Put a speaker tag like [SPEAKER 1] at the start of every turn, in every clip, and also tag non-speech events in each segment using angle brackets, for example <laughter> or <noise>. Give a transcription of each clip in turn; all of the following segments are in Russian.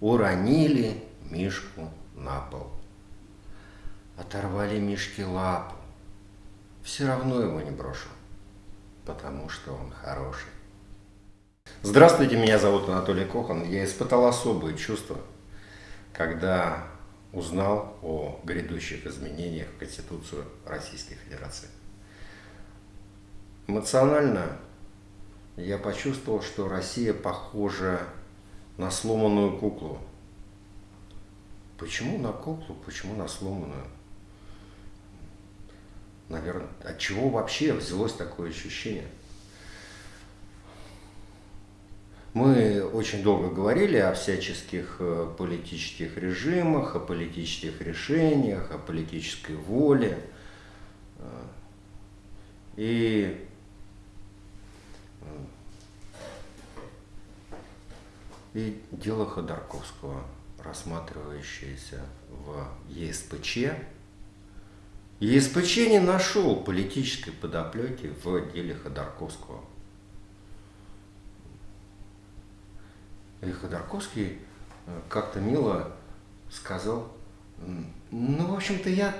[SPEAKER 1] уронили Мишку на пол. Оторвали Мишке лапу. Все равно его не брошу, потому что он хороший. Здравствуйте, меня зовут Анатолий Кохан. Я испытал особые чувства, когда узнал о грядущих изменениях в Конституцию Российской Федерации. Эмоционально я почувствовал, что Россия похожа на сломанную куклу. Почему на куклу, почему на сломанную? Наверное, от чего вообще взялось такое ощущение? Мы очень долго говорили о всяческих э, политических режимах, о политических решениях, о политической воле. Э, и И дело Ходорковского, рассматривающееся в ЕСПЧ, ЕСПЧ не нашел политической подоплеки в деле Ходорковского. И Ходорковский э, как-то мило сказал, ну, в общем-то, я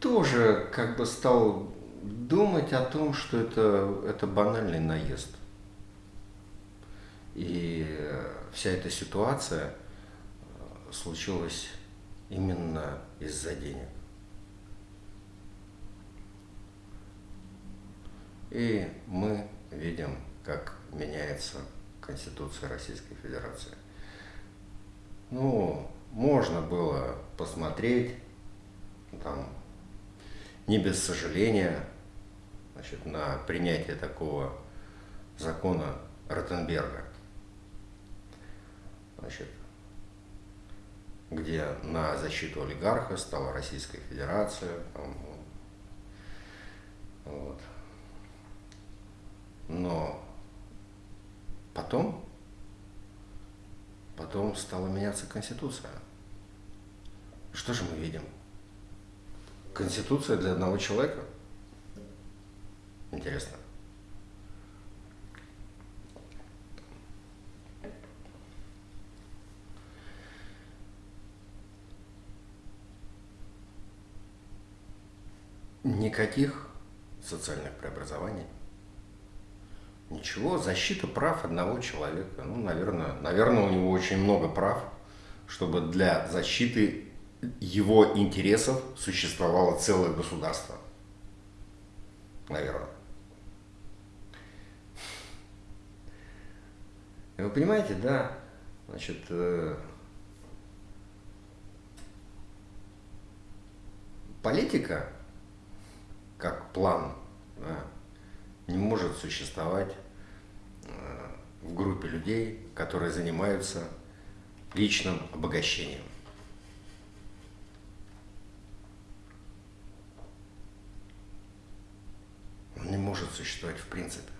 [SPEAKER 1] тоже как бы стал думать о том, что это, это банальный наезд. И вся эта ситуация э, случилась именно из-за денег. И мы видим, как меняется Конституция Российской Федерации. Ну, можно было посмотреть, там, не без сожаления, значит, на принятие такого закона Ротенберга значит, где на защиту олигарха стала Российская Федерация. Там, вот. Но потом, потом стала меняться Конституция. Что же мы видим? Конституция для одного человека? Интересно. Никаких социальных преобразований. Ничего, защита прав одного человека. Ну, наверное, наверное, у него очень много прав, чтобы для защиты его интересов существовало целое государство. Наверное. Вы понимаете, да, значит, э, политика как план да, не может существовать э, в группе людей, которые занимаются личным обогащением. Он не может существовать в принципе.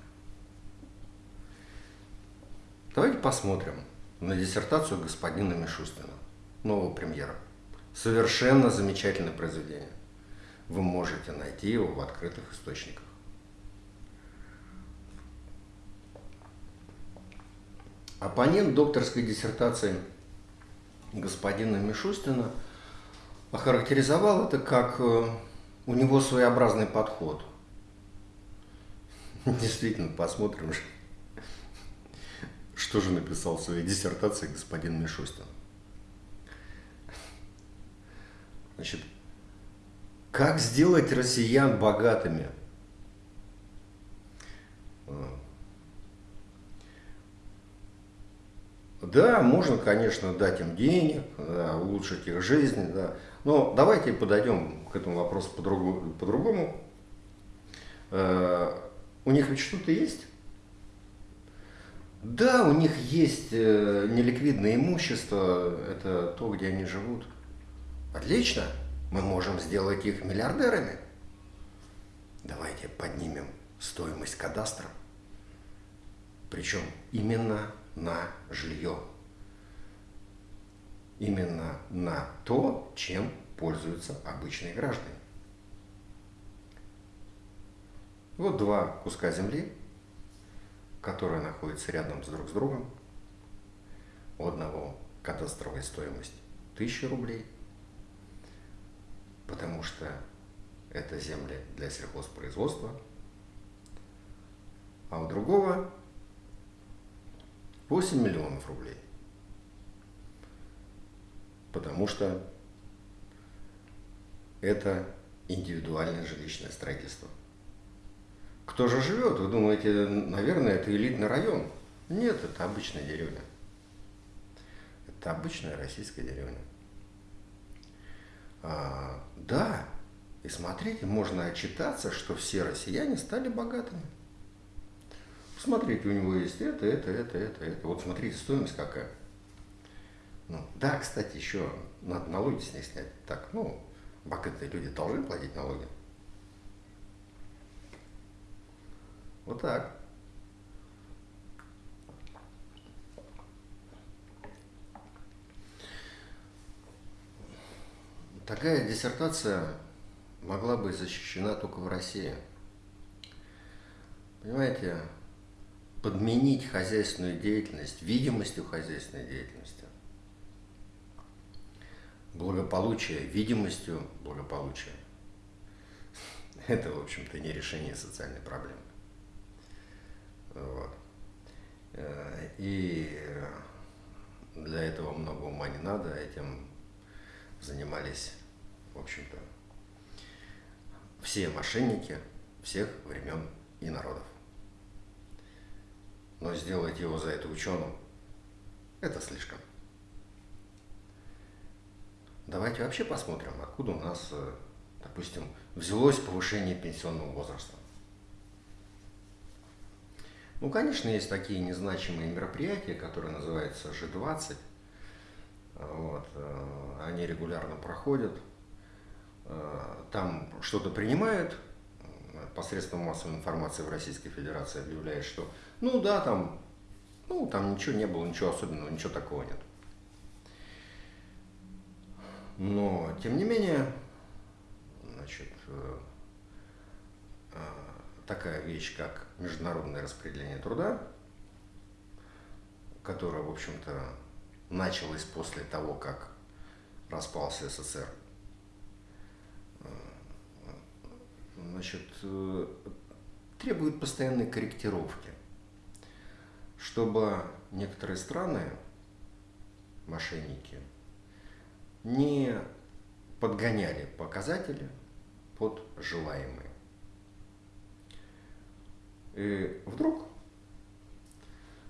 [SPEAKER 1] Давайте посмотрим на диссертацию господина Мишустина, нового премьера. Совершенно замечательное произведение вы можете найти его в открытых источниках. Оппонент докторской диссертации господина Мишустина охарактеризовал это как э, у него своеобразный подход. <laughs> Действительно, посмотрим, что же написал в своей диссертации господин Мишустин. Значит, как сделать россиян богатыми? Да, можно, конечно, дать им денег, да, улучшить их жизнь, да. но давайте подойдем к этому вопросу по-другому. По, -другому. Э, у них ведь что-то есть? Да, у них есть э, неликвидное имущество, это то, где они живут. Отлично мы можем сделать их миллиардерами. Давайте поднимем стоимость кадастра, причем именно на жилье, именно на то, чем пользуются обычные граждане. Вот два куска земли, которые находятся рядом с друг с другом. У одного кадастровая стоимость 1000 рублей, потому что это земли для сельхозпроизводства, а у другого 8 миллионов рублей, потому что это индивидуальное жилищное строительство. Кто же живет? Вы думаете, наверное, это элитный район? Нет, это обычная деревня. Это обычная российская деревня. А, да, и смотрите, можно отчитаться, что все россияне стали богатыми. Смотрите, у него есть это, это, это, это, это. Вот смотрите, стоимость какая. Ну, да, кстати, еще надо налоги с них снять. Так, ну, богатые люди должны платить налоги. Вот так. Такая диссертация могла быть защищена только в России. Понимаете, подменить хозяйственную деятельность видимостью хозяйственной деятельности, благополучие видимостью благополучия, это, в общем-то, не решение социальной проблемы. Вот. Э, и для этого много ума не надо, этим занимались, в общем-то, все мошенники всех времен и народов. Но сделать его за это ученым – это слишком. Давайте вообще посмотрим, откуда у нас, э, допустим, взялось повышение пенсионного возраста. Ну, конечно, есть такие незначимые мероприятия, которые называются G20. Вот. Э, они регулярно проходят. Э, там что-то принимают, посредством массовой информации в Российской Федерации объявляет, что ну да, там, ну, там ничего не было, ничего особенного, ничего такого нет. Но, тем не менее, значит, э, такая вещь, как международное распределение труда, которое, в общем-то, началось после того, как распался СССР, значит, требует постоянной корректировки, чтобы некоторые страны, мошенники, не подгоняли показатели под желаемые. И вдруг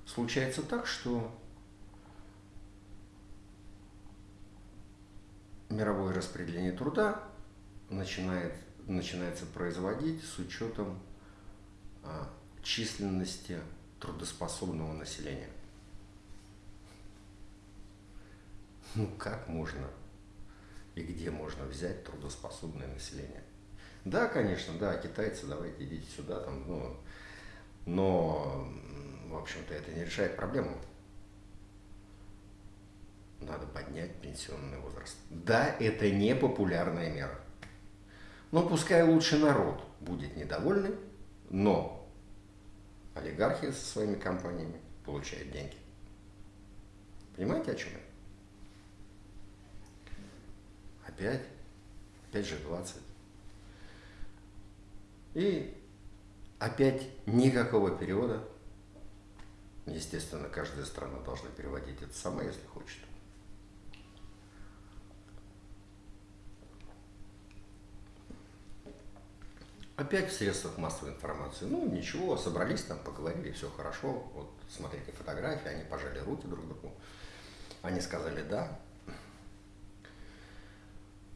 [SPEAKER 1] случается так, что мировое распределение труда начинает, начинается производить с учетом а, численности трудоспособного населения. Ну как можно и где можно взять трудоспособное население? Да, конечно, да, китайцы, давайте идите сюда, там, ну, но, в общем-то, это не решает проблему. Надо поднять пенсионный возраст. Да, это не популярная мера. Но пускай лучше народ будет недовольный, но олигархи со своими компаниями получают деньги. Понимаете, о чем я? Опять, опять же 20. И Опять никакого перевода. Естественно, каждая страна должна переводить это сама, если хочет. Опять в средствах массовой информации. Ну, ничего, собрались там, поговорили, все хорошо. Вот, смотрите фотографии, они пожали руки друг другу. Они сказали «да».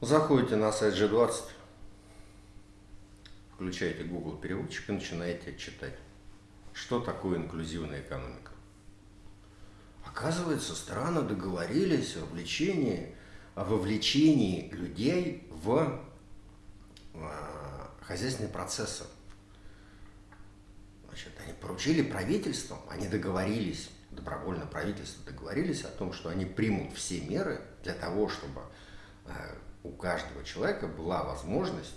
[SPEAKER 1] Заходите на сайт G20, включаете Google переводчик и начинаете читать. Что такое инклюзивная экономика? Оказывается, страны договорились о вовлечении, о вовлечении людей в хозяйственные процессы. Значит, они поручили правительствам, они договорились, добровольно правительство договорились о том, что они примут все меры для того, чтобы а, у каждого человека была возможность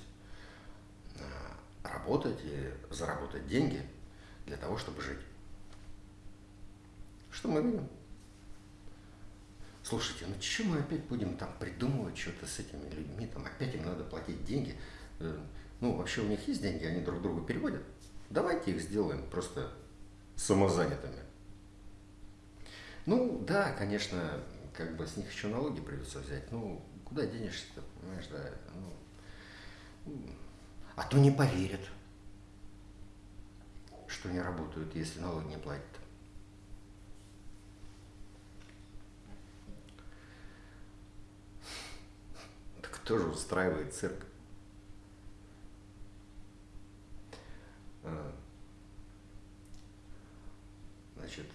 [SPEAKER 1] работать и заработать деньги для того, чтобы жить. Что мы видим? Слушайте, ну что мы опять будем там придумывать что-то с этими людьми, там опять им надо платить деньги. Ну, вообще у них есть деньги, они друг другу переводят. Давайте их сделаем просто самозанятыми. Ну, да, конечно, как бы с них еще налоги придется взять. Ну, куда денешься-то, понимаешь, да. Ну, а то не поверят, что не работают, если налоги не платят. Так кто же устраивает цирк? А, Значит,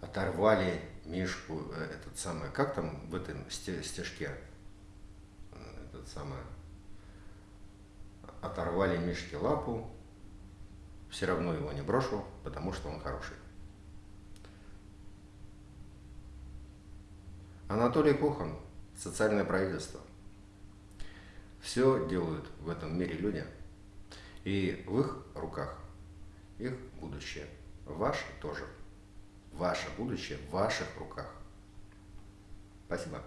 [SPEAKER 1] оторвали Мишку, э, этот самый, как там в этом сте- стежке, Э, этот самый, оторвали Мишке лапу, все равно его не брошу, потому что он хороший. Анатолий Кухан, социальное правительство. Все делают в этом мире люди, и в их руках их будущее. Ваше тоже. Ваше будущее в ваших руках. Спасибо.